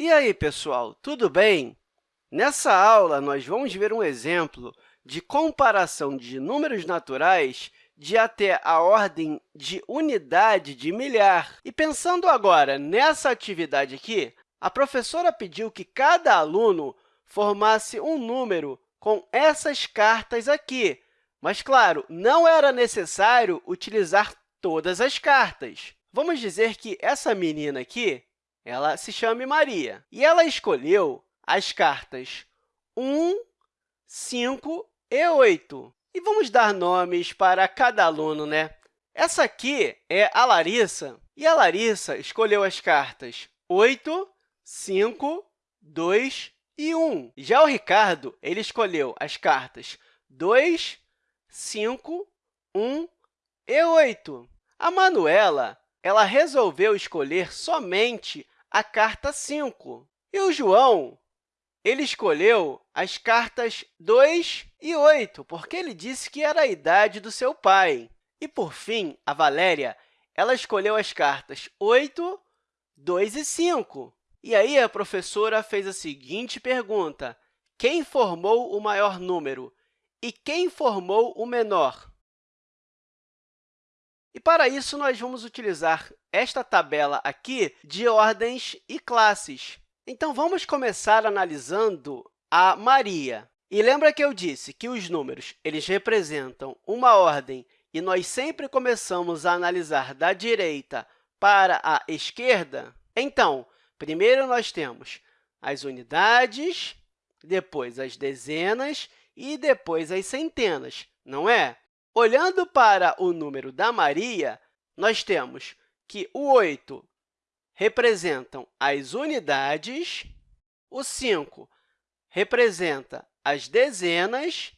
E aí, pessoal, tudo bem? Nessa aula, nós vamos ver um exemplo de comparação de números naturais de até a ordem de unidade de milhar. E pensando agora nessa atividade aqui, a professora pediu que cada aluno formasse um número com essas cartas aqui. Mas, claro, não era necessário utilizar todas as cartas. Vamos dizer que essa menina aqui ela se chama Maria. E ela escolheu as cartas 1, 5 e 8. E vamos dar nomes para cada aluno, né? Essa aqui é a Larissa, e a Larissa escolheu as cartas 8, 5, 2 e 1. Já o Ricardo ele escolheu as cartas 2, 5, 1 e 8. A Manuela ela resolveu escolher somente a carta 5. E o João ele escolheu as cartas 2 e 8, porque ele disse que era a idade do seu pai. E, por fim, a Valéria ela escolheu as cartas 8, 2 e 5. E aí, a professora fez a seguinte pergunta, quem formou o maior número e quem formou o menor? E, para isso, nós vamos utilizar esta tabela aqui de ordens e classes. Então, vamos começar analisando a Maria. E lembra que eu disse que os números eles representam uma ordem e nós sempre começamos a analisar da direita para a esquerda? Então, primeiro nós temos as unidades, depois as dezenas e depois as centenas, não é? Olhando para o número da Maria, nós temos que o 8 representam as unidades, o 5 representa as dezenas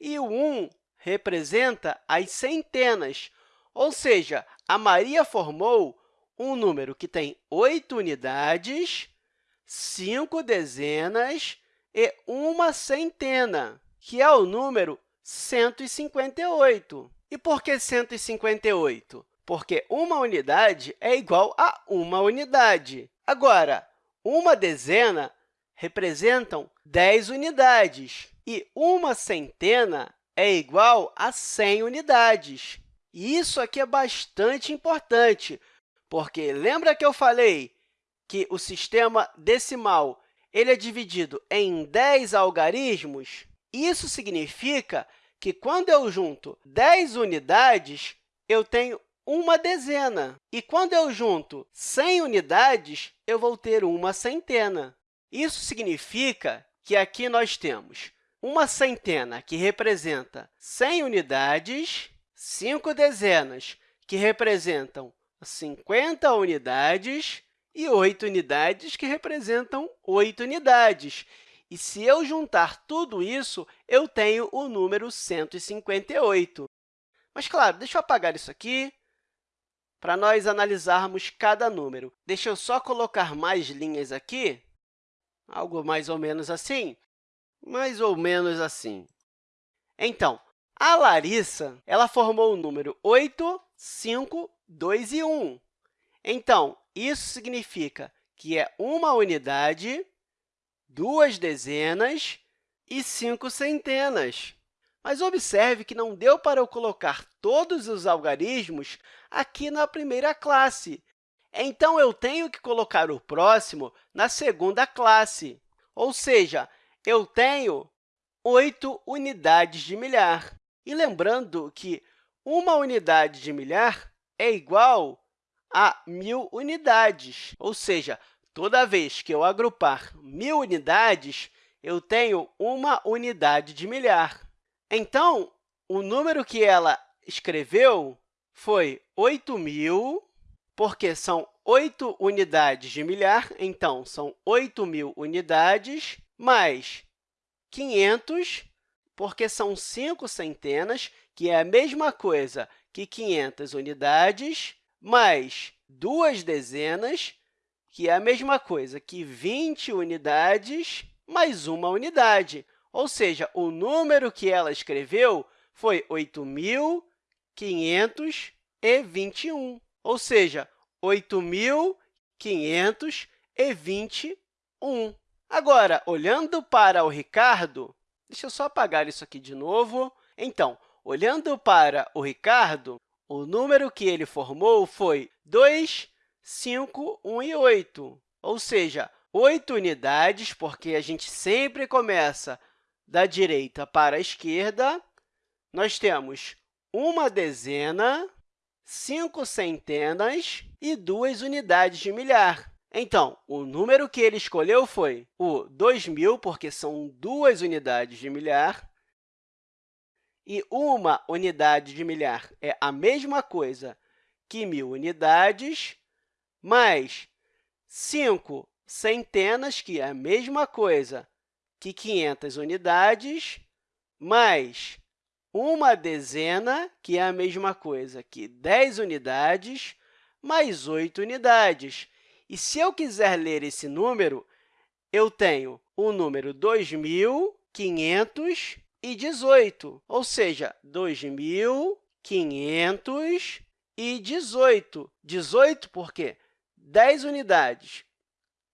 e o 1 representa as centenas. Ou seja, a Maria formou um número que tem oito unidades, cinco dezenas e uma centena, que é o número 158. E por que 158? porque uma unidade é igual a uma unidade. Agora, uma dezena representam 10 unidades e uma centena é igual a 100 unidades. E isso aqui é bastante importante, porque lembra que eu falei que o sistema decimal ele é dividido em 10 algarismos? Isso significa que, quando eu junto 10 unidades, eu tenho uma dezena. E quando eu junto 100 unidades, eu vou ter uma centena. Isso significa que aqui nós temos uma centena, que representa 100 unidades, cinco dezenas, que representam 50 unidades, e oito unidades, que representam 8 unidades. E se eu juntar tudo isso, eu tenho o número 158. Mas, claro, deixa eu apagar isso aqui para nós analisarmos cada número. Deixa eu só colocar mais linhas aqui, algo mais ou menos assim, mais ou menos assim. Então, a Larissa ela formou o número 8, 5, 2 e 1. Então, isso significa que é uma unidade, duas dezenas e cinco centenas. Mas observe que não deu para eu colocar todos os algarismos aqui na primeira classe. Então, eu tenho que colocar o próximo na segunda classe. Ou seja, eu tenho 8 unidades de milhar. E lembrando que uma unidade de milhar é igual a 1.000 unidades. Ou seja, toda vez que eu agrupar 1.000 unidades, eu tenho uma unidade de milhar. Então, o número que ela escreveu foi 8.000, porque são 8 unidades de milhar, então, são 8.000 unidades, mais 500, porque são 5 centenas, que é a mesma coisa que 500 unidades, mais duas dezenas, que é a mesma coisa que 20 unidades, mais uma unidade. Ou seja, o número que ela escreveu foi 8.521, ou seja, 8.521 1. Agora, olhando para o Ricardo, deixa eu só apagar isso aqui de novo. Então, olhando para o Ricardo, o número que ele formou foi 2, 5, 1 e 8, ou seja, 8 unidades, porque a gente sempre começa da direita para a esquerda. Nós temos uma dezena, cinco centenas e duas unidades de milhar. Então, o número que ele escolheu foi o 2.000, porque são duas unidades de milhar, e uma unidade de milhar é a mesma coisa que mil unidades, mais 5 centenas, que é a mesma coisa que 500 unidades, mais uma dezena, que é a mesma coisa que 10 unidades, mais 8 unidades. E se eu quiser ler esse número, eu tenho o número 2.500 e 18, ou seja, 2.518. 18 porque 10 unidades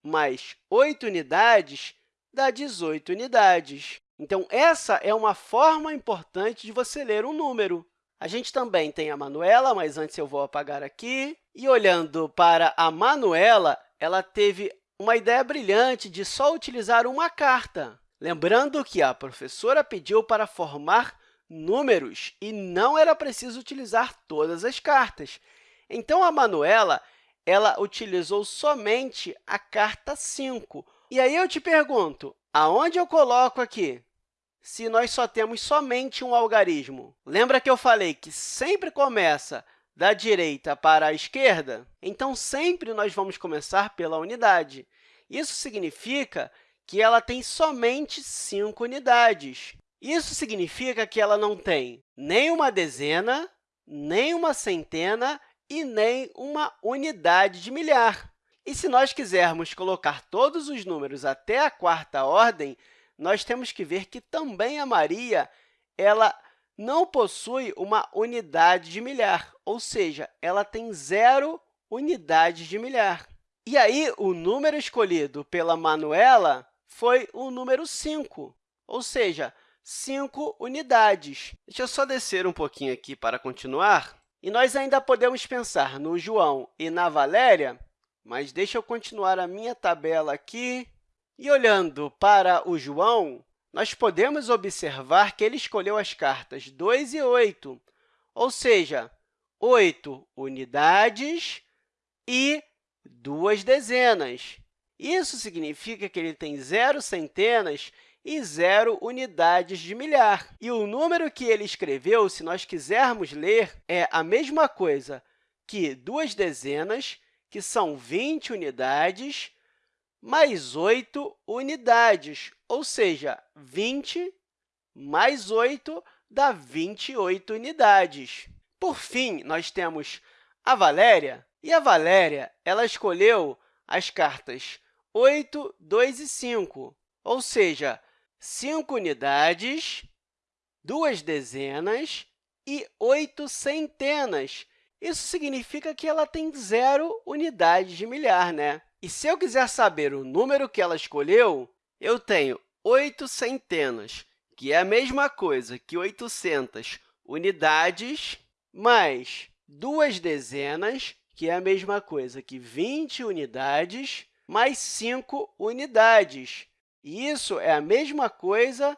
mais 8 unidades dá 18 unidades. Então, essa é uma forma importante de você ler um número. A gente também tem a Manuela, mas antes eu vou apagar aqui. E olhando para a Manuela, ela teve uma ideia brilhante de só utilizar uma carta. Lembrando que a professora pediu para formar números e não era preciso utilizar todas as cartas. Então, a Manuela ela utilizou somente a carta 5. E aí eu te pergunto, aonde eu coloco aqui? Se nós só temos somente um algarismo. Lembra que eu falei que sempre começa da direita para a esquerda? Então, sempre nós vamos começar pela unidade. Isso significa que ela tem somente 5 unidades. Isso significa que ela não tem nem uma dezena, nem uma centena e nem uma unidade de milhar. E se nós quisermos colocar todos os números até a quarta ordem, nós temos que ver que também a Maria ela não possui uma unidade de milhar, ou seja, ela tem zero unidades de milhar. E aí, o número escolhido pela Manuela foi o número 5, ou seja, 5 unidades. Deixa eu só descer um pouquinho aqui para continuar. E nós ainda podemos pensar no João e na Valéria, mas deixa eu continuar a minha tabela aqui. E olhando para o João, nós podemos observar que ele escolheu as cartas 2 e 8, ou seja, 8 unidades e duas dezenas. Isso significa que ele tem zero centenas e zero unidades de milhar. E o número que ele escreveu, se nós quisermos ler, é a mesma coisa que duas dezenas, que são 20 unidades, mais 8 unidades, ou seja, 20 mais 8 dá 28 unidades. Por fim, nós temos a Valéria, e a Valéria ela escolheu as cartas 8, 2 e 5, ou seja, 5 unidades, duas dezenas e oito centenas. Isso significa que ela tem zero unidades de milhar, né? E se eu quiser saber o número que ela escolheu, eu tenho oito centenas, que é a mesma coisa que 800 unidades, mais duas dezenas, que é a mesma coisa que 20 unidades, mais 5 unidades. E isso é a mesma coisa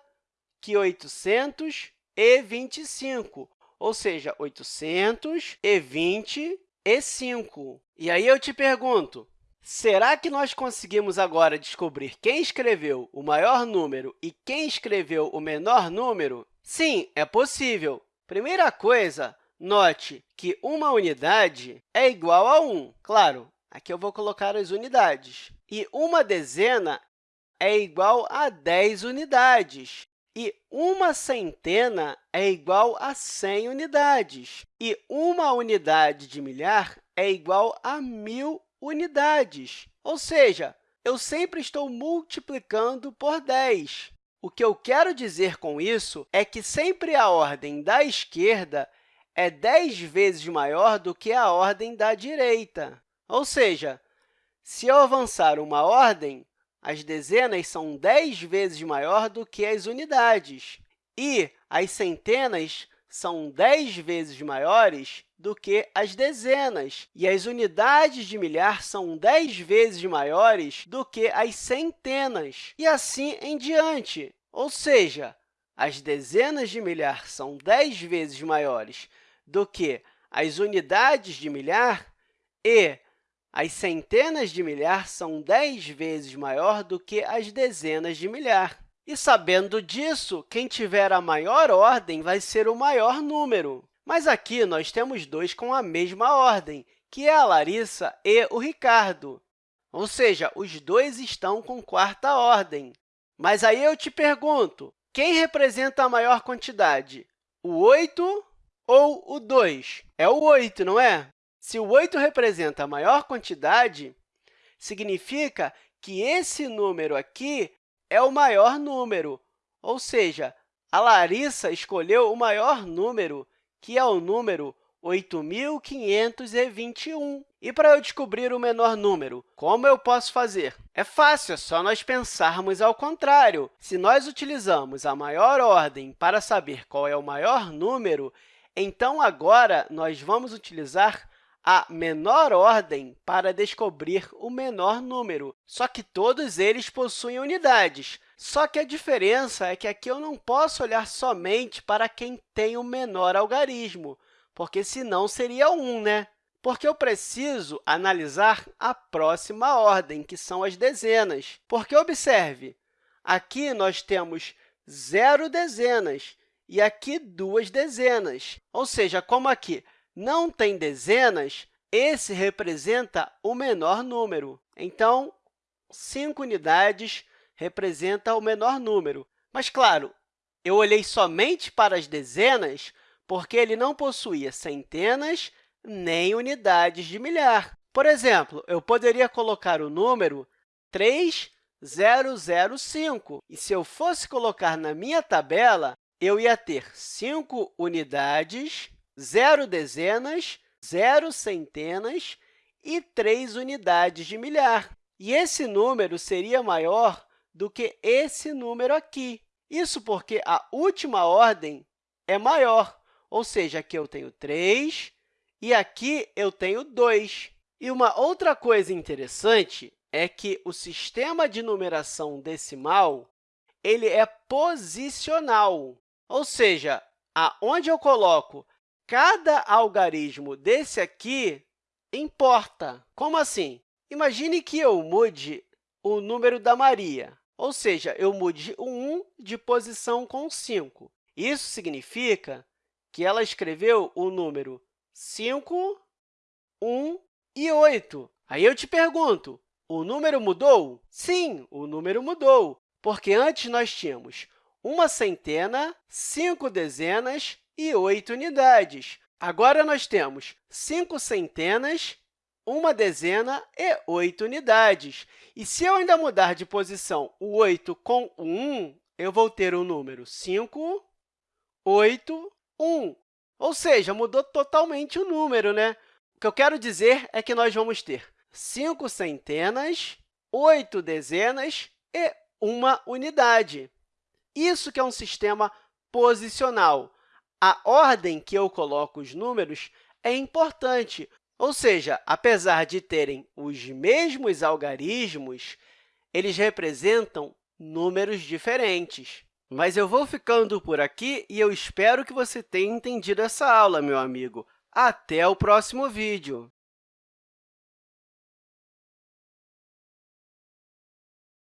que 825, ou seja, 825. E aí eu te pergunto, será que nós conseguimos agora descobrir quem escreveu o maior número e quem escreveu o menor número? Sim, é possível. Primeira coisa, note que uma unidade é igual a 1. Claro, aqui eu vou colocar as unidades. E uma dezena é igual a 10 unidades. E uma centena é igual a 100 unidades. E uma unidade de milhar é igual a 1.000 unidades. Ou seja, eu sempre estou multiplicando por 10. O que eu quero dizer com isso é que sempre a ordem da esquerda é 10 vezes maior do que a ordem da direita. Ou seja, se eu avançar uma ordem, as dezenas são 10 vezes maior do que as unidades, e as centenas são 10 vezes maiores do que as dezenas, e as unidades de milhar são 10 vezes maiores do que as centenas, e assim em diante. Ou seja, as dezenas de milhar são 10 vezes maiores do que as unidades de milhar e as centenas de milhar são 10 vezes maior do que as dezenas de milhar. E, sabendo disso, quem tiver a maior ordem vai ser o maior número. Mas aqui nós temos dois com a mesma ordem, que é a Larissa e o Ricardo. Ou seja, os dois estão com quarta ordem. Mas aí eu te pergunto, quem representa a maior quantidade? O 8 ou o 2? É o 8, não é? Se o 8 representa a maior quantidade, significa que esse número aqui é o maior número, ou seja, a Larissa escolheu o maior número, que é o número 8.521. E para eu descobrir o menor número, como eu posso fazer? É fácil, é só nós pensarmos ao contrário. Se nós utilizamos a maior ordem para saber qual é o maior número, então agora nós vamos utilizar a menor ordem para descobrir o menor número, só que todos eles possuem unidades. Só que a diferença é que aqui eu não posso olhar somente para quem tem o menor algarismo, porque senão seria 1, né? Porque eu preciso analisar a próxima ordem, que são as dezenas. Porque, observe, aqui nós temos zero dezenas e aqui duas dezenas. Ou seja, como aqui não tem dezenas, esse representa o menor número. Então, 5 unidades representa o menor número. Mas, claro, eu olhei somente para as dezenas porque ele não possuía centenas nem unidades de milhar. Por exemplo, eu poderia colocar o número 3005, e se eu fosse colocar na minha tabela, eu ia ter 5 unidades zero dezenas, zero centenas e três unidades de milhar. E esse número seria maior do que esse número aqui. Isso porque a última ordem é maior, ou seja, aqui eu tenho 3 e aqui eu tenho 2. E uma outra coisa interessante é que o sistema de numeração decimal ele é posicional, ou seja, aonde eu coloco cada algarismo desse aqui importa. Como assim? Imagine que eu mude o número da Maria, ou seja, eu mude o 1 de posição com 5. Isso significa que ela escreveu o número 5, 1 e 8. Aí eu te pergunto, o número mudou? Sim, o número mudou, porque antes nós tínhamos uma centena, cinco dezenas e 8 unidades. Agora, nós temos 5 centenas, uma dezena e 8 unidades. E se eu ainda mudar de posição o 8 com o 1, eu vou ter o número 5, 8, 1. Ou seja, mudou totalmente o número, né? O que eu quero dizer é que nós vamos ter 5 centenas, 8 dezenas e uma unidade. Isso que é um sistema posicional a ordem que eu coloco os números é importante, ou seja, apesar de terem os mesmos algarismos, eles representam números diferentes. Mas eu vou ficando por aqui e eu espero que você tenha entendido essa aula, meu amigo. Até o próximo vídeo!